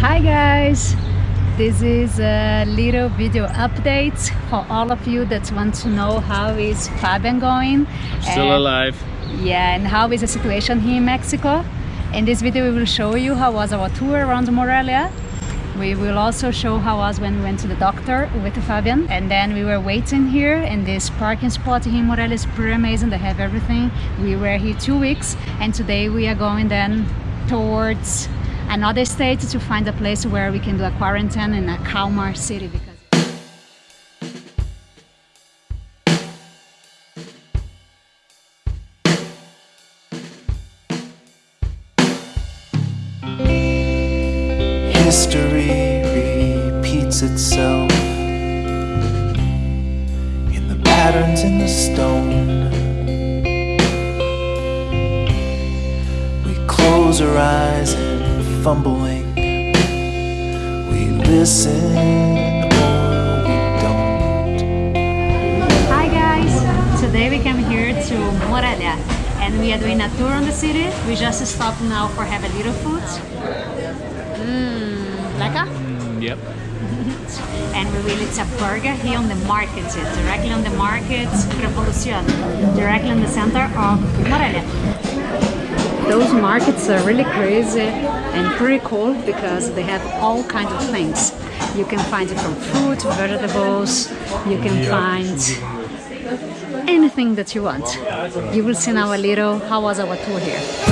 Hi guys! This is a little video update for all of you that want to know how is Fabian going. Still and, alive. Yeah, and how is the situation here in Mexico. In this video we will show you how was our tour around Morelia. We will also show how was when we went to the doctor with Fabian and then we were waiting here in this parking spot here in Morelia is pretty amazing, they have everything. We were here two weeks and today we are going then towards another state to find a place where we can do a quarantine in a calmer city because History repeats itself in the patterns in the stone. We close our eyes fumbling. We listen or we don't. Hi guys! Today we came here to Morelia and we are doing a tour on the city. We just stopped now for have a little food. Mmm, lekker? Mm, yep. and we will eat a burger here on the market, directly on the market, Revolucion, directly in the center of Morelia. Those markets are really crazy and pretty cool because they have all kinds of things. You can find it from fruit, vegetables, you can find anything that you want. You will see now a little how was our tour here. Here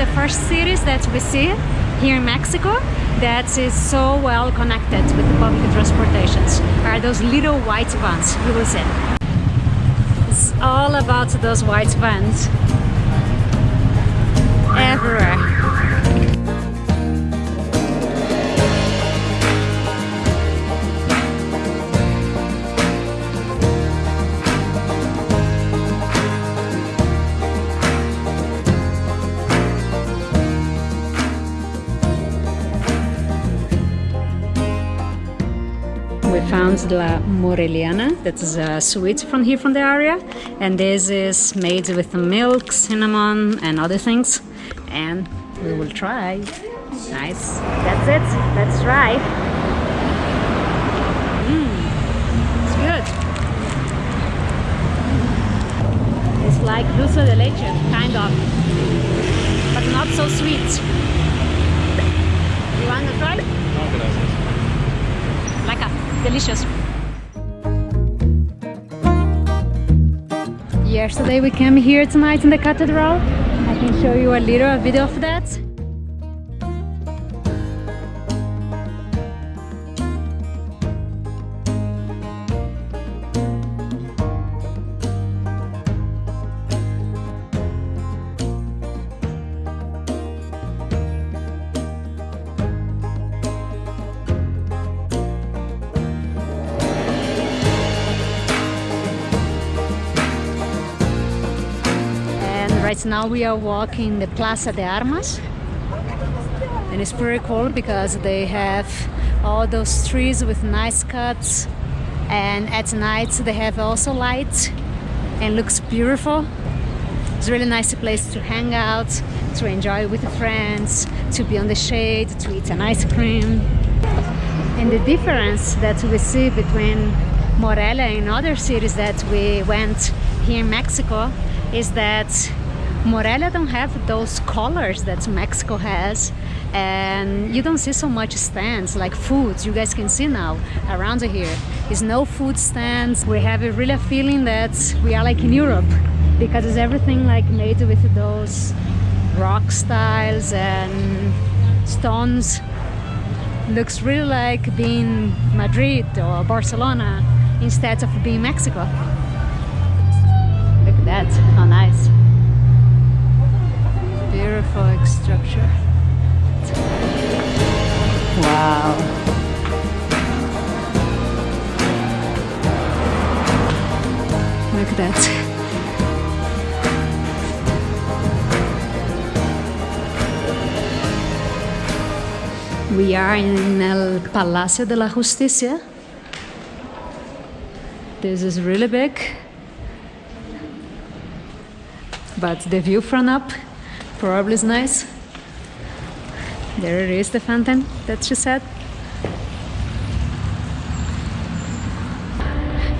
the first cities that we see here in Mexico that is so well connected with the public transportations. Are those little white vans, you will see. It's all about those white vans everywhere. Found La Moreliana, that is a sweet from here from the area, and this is made with milk, cinnamon, and other things. And we will try. Nice. That's it. Let's try. Mmm, it's good. It's like dulce de leche, kind of, but not so sweet. You want to try? No, gracias. A delicious. Yesterday we came here tonight in the cathedral. I can show you a little video of that. Now we are walking the Plaza de Armas. And it's pretty cool because they have all those trees with nice cuts. And at night they have also lights and looks beautiful. It's really nice place to hang out, to enjoy with friends, to be on the shade, to eat an ice cream. And the difference that we see between Morelia and other cities that we went here in Mexico is that Morelia don't have those colors that Mexico has and you don't see so much stands like foods you guys can see now around here. Is no food stands. We have a really feeling that we are like in Europe because it's everything like made with those rock styles and stones. Looks really like being Madrid or Barcelona instead of being Mexico. Look at that. How nice beautiful structure wow look at that We are in El Palacio de la Justicia. This is really big. But the view from up probably is nice. There it is, the fountain that she said.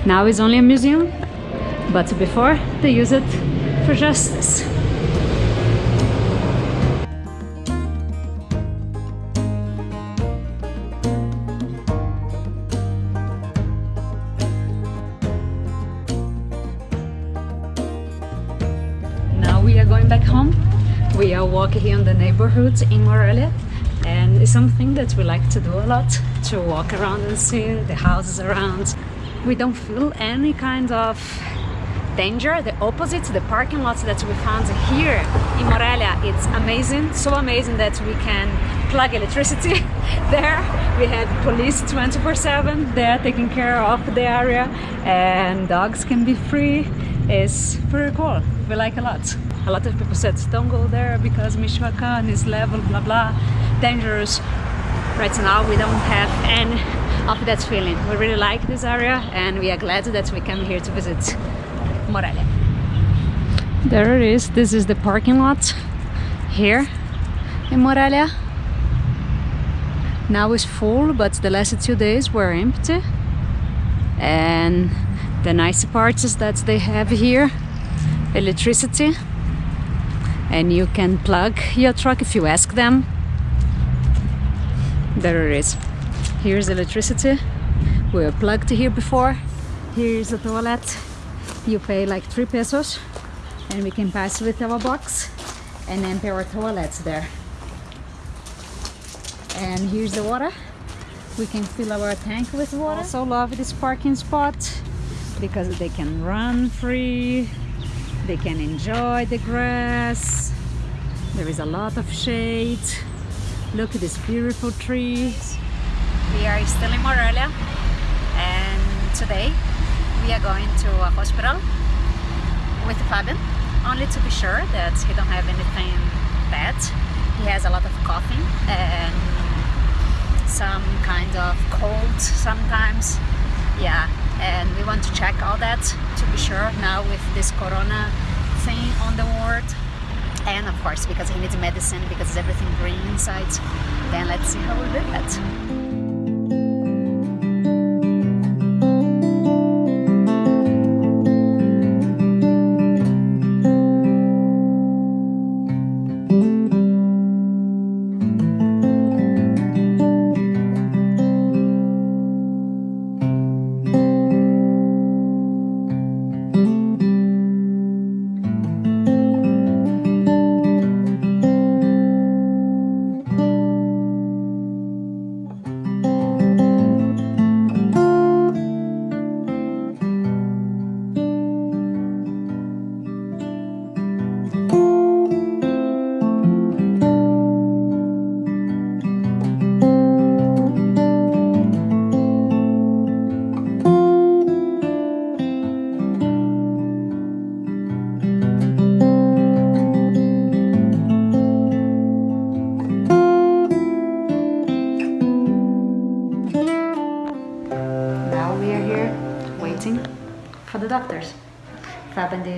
Now it's only a museum, but before they use it for justice. Here in the neighborhood in Morelia and it's something that we like to do a lot, to walk around and see the houses around. We don't feel any kind of danger, the opposite, the parking lots that we found here in Morelia, it's amazing, so amazing that we can plug electricity there. We have police 24-7 they're taking care of the area and dogs can be free. It's pretty cool, we like a lot a lot of people said don't go there because Michoacan is level blah blah dangerous. Right now we don't have any of that feeling. We really like this area and we are glad that we come here to visit Morelia. There it is. This is the parking lot here in Morelia. Now it's full but the last two days were empty. And the nice part is that they have here electricity and you can plug your truck if you ask them. There it is. Here's electricity. We were plugged here before. Here's a toilet. You pay like three pesos and we can pass with our box and then empty our toilets there. And here's the water. We can fill our tank with water. Also love this parking spot because they can run free they can enjoy the grass. There is a lot of shade. Look at these beautiful trees we are still in Morelia and today we are going to a hospital with Fabian only to be sure that he don't have anything bad. He has a lot of coughing and some kind of cold sometimes. Yeah and we want to check all that to be sure now with this corona thing on the ward and of course because he needs medicine because everything green inside then let's see how we do that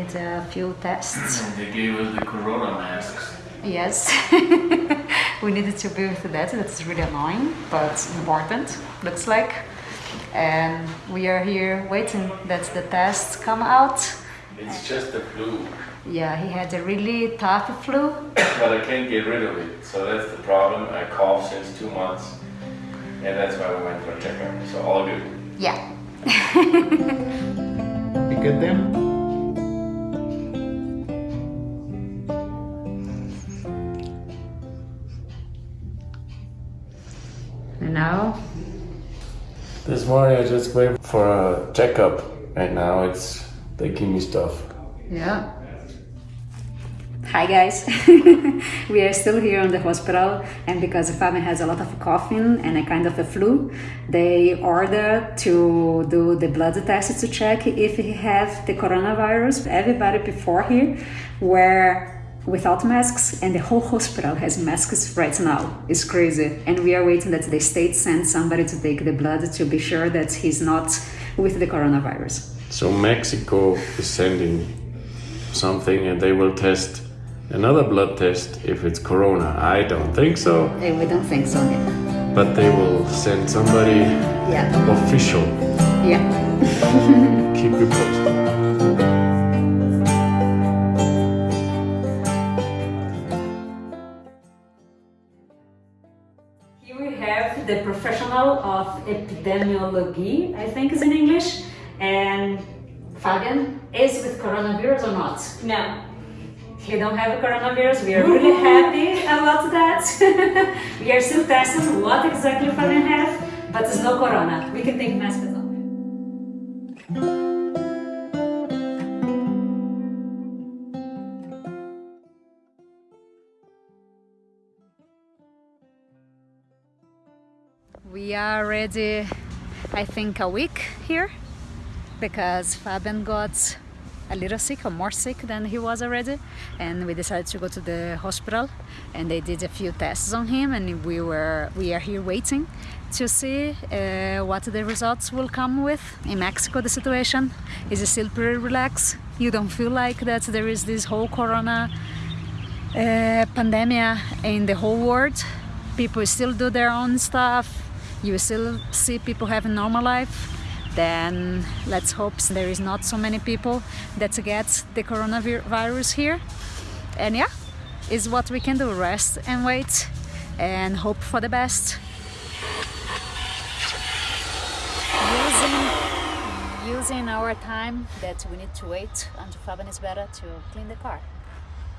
did a few tests. they gave us the corona masks. Yes, we needed to be with that. That's really annoying, but important, looks like. And we are here waiting that the tests come out. It's just the flu. Yeah, he had a really tough flu. But I can't get rid of it, so that's the problem. I cough since two months, and that's why we went for a checkup. So all good. Yeah. You get them? And now This morning I just went for a checkup, and now it's they give me stuff. Yeah. Hi guys, we are still here in the hospital, and because Fabian has a lot of coughing and a kind of a flu, they ordered to do the blood test to check if he have the coronavirus. Everybody before here were without masks, and the whole hospital has masks right now. It's crazy, and we are waiting that the state sends somebody to take the blood to be sure that he's not with the coronavirus. So Mexico is sending something, and they will test another blood test if it's corona. I don't think so, Eh, We don't think so. Yeah. but they will send somebody Yeah. official. Yeah. Keep you posted. The professional of epidemiology, I think is in English. And Fabian is with coronavirus or not? No. He don't have a coronavirus. We are really happy about that. we are still testing what exactly Fabian have, but it's no corona. We can take masks off. We are already, I think, a week here because Fabian got a little sick or more sick than he was already and we decided to go to the hospital and they did a few tests on him and we were we are here waiting to see uh, what the results will come with in Mexico the situation is still pretty relaxed you don't feel like that there is this whole corona uh, pandemic in the whole world. People still do their own stuff. You still see people having normal life. Then let's hope there is not so many people that get the coronavirus here. And yeah, is what we can do. Rest and wait and hope for the best. Using, using our time that we need to wait until Fabian is better to clean the car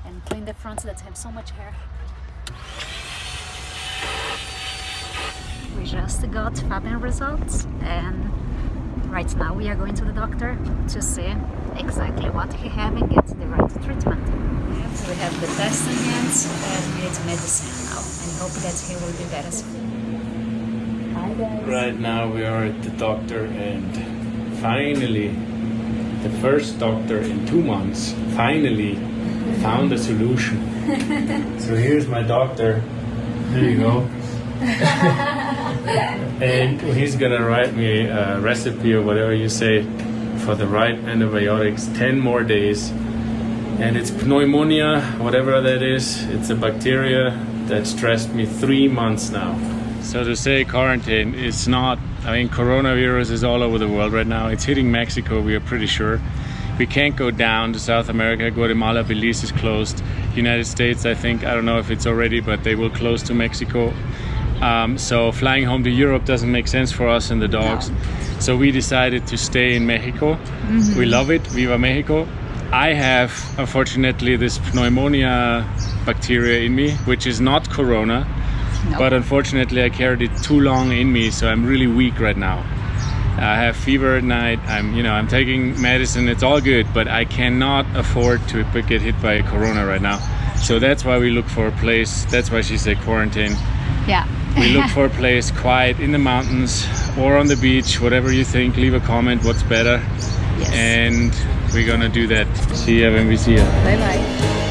and clean the fronts that have so much hair. We just got Fabian results and right now we are going to the doctor to see exactly what he have and get the right treatment. So we have the test in hands and we need medicine now and hope that he will be better soon. Hi guys. Right now we are at the doctor and finally the first doctor in two months finally found a solution. so here's my doctor. There you go. and he's gonna write me a recipe or whatever you say for the right antibiotics 10 more days. And it's pneumonia whatever that is. It's a bacteria that stressed me three months now. So to say quarantine it's not i mean coronavirus is all over the world right now. It's hitting mexico we are pretty sure. We can't go down to south america. Guatemala belize is closed. United states i think i don't know if it's already but they will close to mexico um, so flying home to Europe doesn't make sense for us and the dogs. So we decided to stay in Mexico. We love it. Viva Mexico. I have, unfortunately, this pneumonia bacteria in me, which is not corona, but unfortunately, I carried it too long in me, so I'm really weak right now. I have fever at night. I'm, you know, I'm taking medicine. It's all good, but I cannot afford to get hit by corona right now. So that's why we look for a place. That's why she said quarantine Yeah. We look for a place quiet in the mountains or on the beach whatever you think leave a comment what's better Yes. and we're gonna do that see you when we see you Bye bye.